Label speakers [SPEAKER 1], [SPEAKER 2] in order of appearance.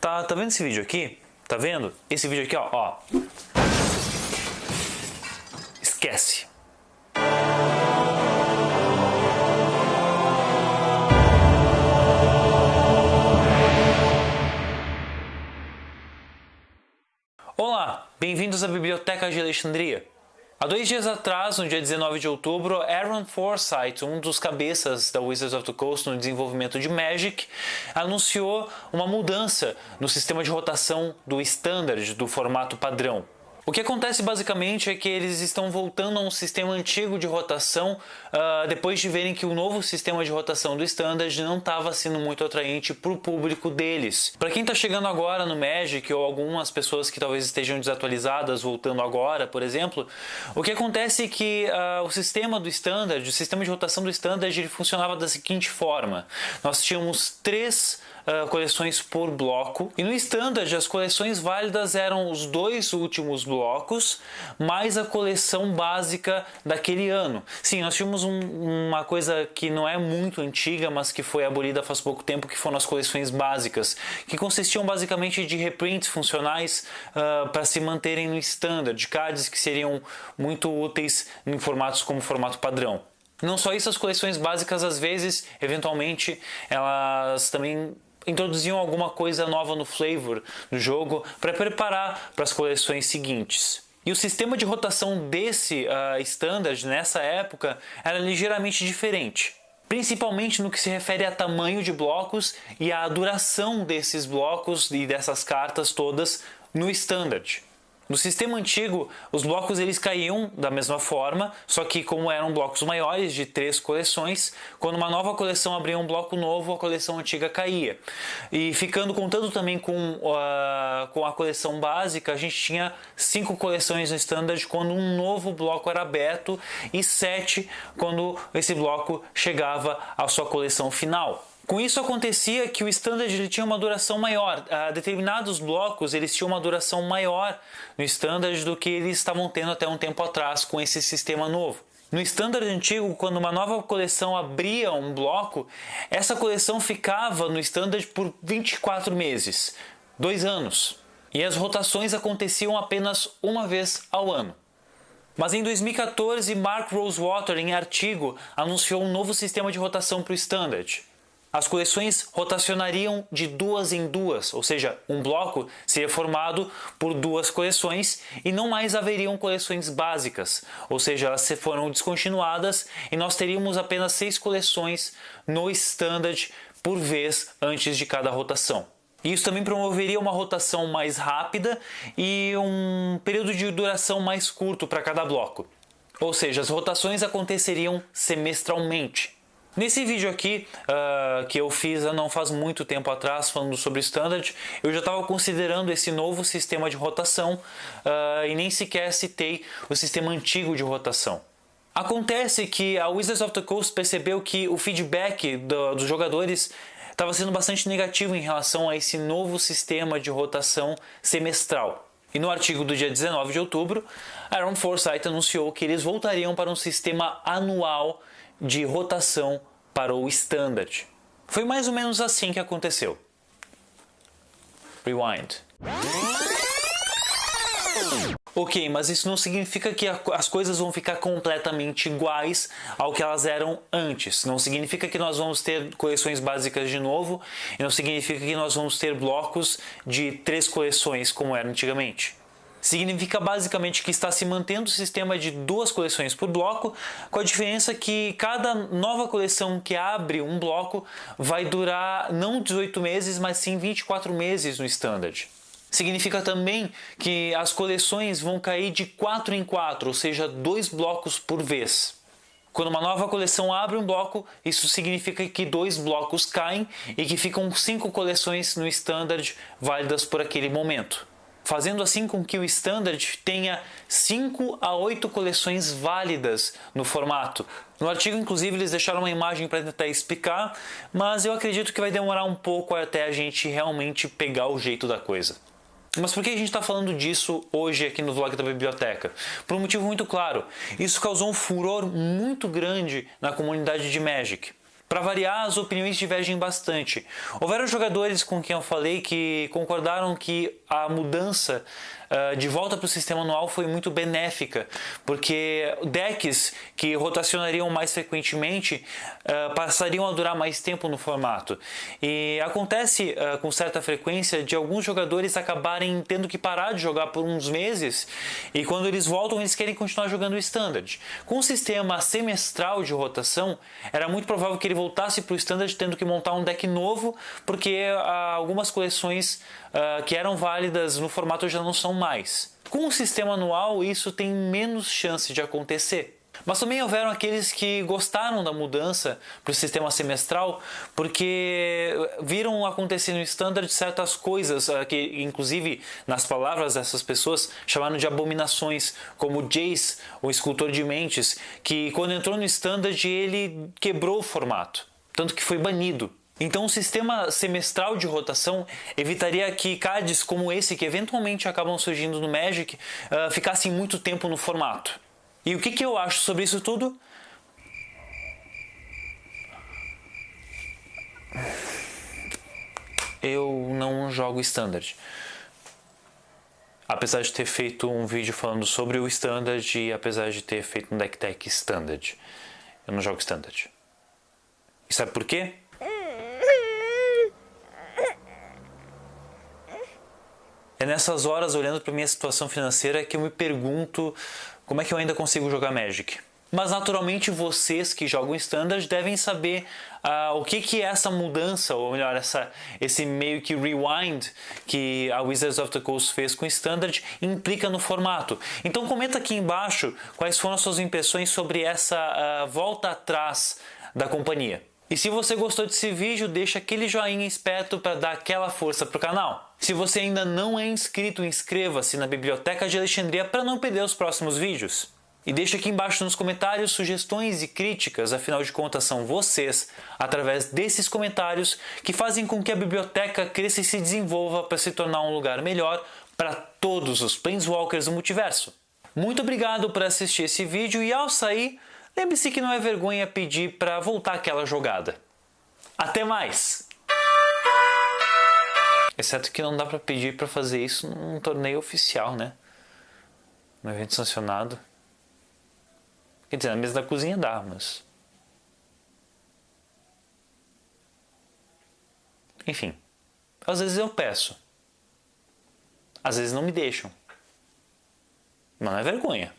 [SPEAKER 1] Tá, tá vendo esse vídeo aqui? Tá vendo? Esse vídeo aqui, ó, ó. Esquece. Olá, bem-vindos à Biblioteca de Alexandria. Há dois dias atrás, no dia 19 de outubro, Aaron Forsyth, um dos cabeças da Wizards of the Coast no desenvolvimento de Magic, anunciou uma mudança no sistema de rotação do Standard, do formato padrão. O que acontece basicamente é que eles estão voltando a um sistema antigo de rotação uh, depois de verem que o novo sistema de rotação do Standard não estava sendo muito atraente para o público deles. Para quem está chegando agora no Magic ou algumas pessoas que talvez estejam desatualizadas voltando agora, por exemplo, o que acontece é que uh, o sistema do Standard, o sistema de rotação do Standard, ele funcionava da seguinte forma: nós tínhamos três uh, coleções por bloco. E no Standard, as coleções válidas eram os dois últimos blocos, mais a coleção básica daquele ano. Sim, nós tínhamos um, uma coisa que não é muito antiga, mas que foi abolida faz pouco tempo, que foram as coleções básicas, que consistiam basicamente de reprints funcionais uh, para se manterem no Standard, cards que seriam muito úteis em formatos como formato padrão. Não só isso, as coleções básicas às vezes, eventualmente, elas também introduziam alguma coisa nova no flavor do jogo para preparar para as coleções seguintes. E o sistema de rotação desse uh, standard nessa época era ligeiramente diferente, principalmente no que se refere a tamanho de blocos e a duração desses blocos e dessas cartas todas no standard. No sistema antigo, os blocos eles caíam da mesma forma, só que como eram blocos maiores de três coleções, quando uma nova coleção abria um bloco novo, a coleção antiga caía. E ficando contando também com, uh, com a coleção básica, a gente tinha cinco coleções no standard quando um novo bloco era aberto e sete quando esse bloco chegava à sua coleção final. Com isso acontecia que o standard ele tinha uma duração maior. Uh, determinados blocos eles tinham uma duração maior no standard do que eles estavam tendo até um tempo atrás com esse sistema novo. No standard antigo, quando uma nova coleção abria um bloco, essa coleção ficava no standard por 24 meses, dois anos. E as rotações aconteciam apenas uma vez ao ano. Mas em 2014, Mark Rosewater, em artigo, anunciou um novo sistema de rotação para o Standard. As coleções rotacionariam de duas em duas, ou seja, um bloco seria formado por duas coleções e não mais haveriam coleções básicas, ou seja, elas foram descontinuadas e nós teríamos apenas seis coleções no standard por vez antes de cada rotação. Isso também promoveria uma rotação mais rápida e um período de duração mais curto para cada bloco. Ou seja, as rotações aconteceriam semestralmente. Nesse vídeo aqui, uh, que eu fiz não faz muito tempo atrás, falando sobre Standard, eu já estava considerando esse novo sistema de rotação uh, e nem sequer citei o sistema antigo de rotação. Acontece que a Wizards of the Coast percebeu que o feedback do, dos jogadores estava sendo bastante negativo em relação a esse novo sistema de rotação semestral. E no artigo do dia 19 de outubro, Aaron Forsyth anunciou que eles voltariam para um sistema anual de rotação para o standard. Foi mais ou menos assim que aconteceu. Rewind. Ok, mas isso não significa que as coisas vão ficar completamente iguais ao que elas eram antes. Não significa que nós vamos ter coleções básicas de novo e não significa que nós vamos ter blocos de três coleções como era antigamente. Significa basicamente que está se mantendo o sistema de duas coleções por bloco, com a diferença que cada nova coleção que abre um bloco vai durar não 18 meses, mas sim 24 meses no standard. Significa também que as coleções vão cair de 4 em 4, ou seja, dois blocos por vez. Quando uma nova coleção abre um bloco, isso significa que dois blocos caem e que ficam cinco coleções no standard válidas por aquele momento fazendo assim com que o Standard tenha 5 a 8 coleções válidas no formato. No artigo, inclusive, eles deixaram uma imagem para tentar explicar, mas eu acredito que vai demorar um pouco até a gente realmente pegar o jeito da coisa. Mas por que a gente está falando disso hoje aqui no vlog da biblioteca? Por um motivo muito claro. Isso causou um furor muito grande na comunidade de Magic. Para variar, as opiniões divergem bastante. Houveram jogadores com quem eu falei que concordaram que a mudança uh, de volta para o sistema anual foi muito benéfica, porque decks que rotacionariam mais frequentemente uh, passariam a durar mais tempo no formato. E acontece uh, com certa frequência de alguns jogadores acabarem tendo que parar de jogar por uns meses e quando eles voltam eles querem continuar jogando o Standard. Com o sistema semestral de rotação, era muito provável que ele voltasse para o Standard tendo que montar um deck novo, porque uh, algumas coleções uh, que eram válidas no formato já não são mais. Com o sistema anual, isso tem menos chance de acontecer. Mas também houveram aqueles que gostaram da mudança para o sistema semestral porque viram acontecer no Standard certas coisas ah, que, inclusive, nas palavras dessas pessoas, chamaram de abominações, como Jace, o escultor de mentes, que quando entrou no Standard ele quebrou o formato, tanto que foi banido. Então, um sistema semestral de rotação evitaria que cards como esse, que eventualmente acabam surgindo no Magic, uh, ficassem muito tempo no formato. E o que, que eu acho sobre isso tudo? Eu não jogo Standard. Apesar de ter feito um vídeo falando sobre o Standard e apesar de ter feito um deck tech Standard, eu não jogo Standard. E sabe por quê? É nessas horas, olhando para minha situação financeira, que eu me pergunto como é que eu ainda consigo jogar Magic. Mas naturalmente vocês que jogam Standard devem saber uh, o que, que é essa mudança, ou melhor, essa, esse meio que rewind que a Wizards of the Coast fez com Standard implica no formato. Então comenta aqui embaixo quais foram as suas impressões sobre essa uh, volta atrás da companhia. E se você gostou desse vídeo, deixa aquele joinha esperto para dar aquela força para o canal. Se você ainda não é inscrito, inscreva-se na Biblioteca de Alexandria para não perder os próximos vídeos. E deixa aqui embaixo nos comentários sugestões e críticas, afinal de contas são vocês, através desses comentários, que fazem com que a biblioteca cresça e se desenvolva para se tornar um lugar melhor para todos os Planeswalkers do multiverso. Muito obrigado por assistir esse vídeo e ao sair, lembre-se que não é vergonha pedir para voltar aquela jogada. Até mais! Exceto que não dá para pedir para fazer isso num torneio oficial, né? Num evento sancionado. Quer dizer, na mesa da cozinha dá, mas... Enfim, às vezes eu peço. Às vezes não me deixam. Mas não é vergonha.